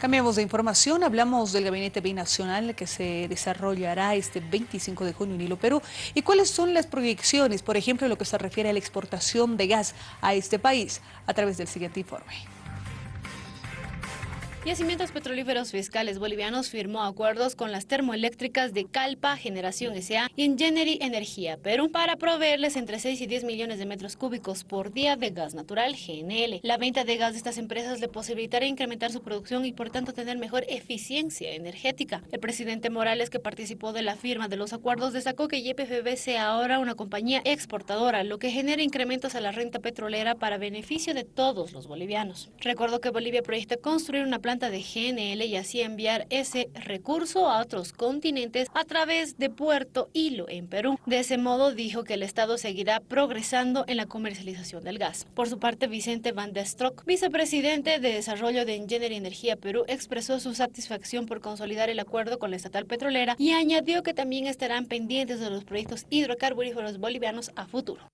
Cambiamos de información, hablamos del gabinete binacional que se desarrollará este 25 de junio en Hilo, Perú. ¿Y cuáles son las proyecciones, por ejemplo, en lo que se refiere a la exportación de gas a este país? A través del siguiente informe. Yacimientos Petrolíferos Fiscales Bolivianos firmó acuerdos con las termoeléctricas de Calpa, Generación S.A. y Engineering Energía Perú para proveerles entre 6 y 10 millones de metros cúbicos por día de gas natural GNL. La venta de gas de estas empresas le posibilitará incrementar su producción y por tanto tener mejor eficiencia energética. El presidente Morales, que participó de la firma de los acuerdos, destacó que YPFB sea ahora una compañía exportadora, lo que genera incrementos a la renta petrolera para beneficio de todos los bolivianos. Recordó que Bolivia proyecta construir una planta de GNL y así enviar ese recurso a otros continentes a través de Puerto Hilo en Perú. De ese modo dijo que el Estado seguirá progresando en la comercialización del gas. Por su parte, Vicente Van der Strock, vicepresidente de Desarrollo de Engineering Energía Perú, expresó su satisfacción por consolidar el acuerdo con la estatal petrolera y añadió que también estarán pendientes de los proyectos hidrocarburíferos bolivianos a futuro.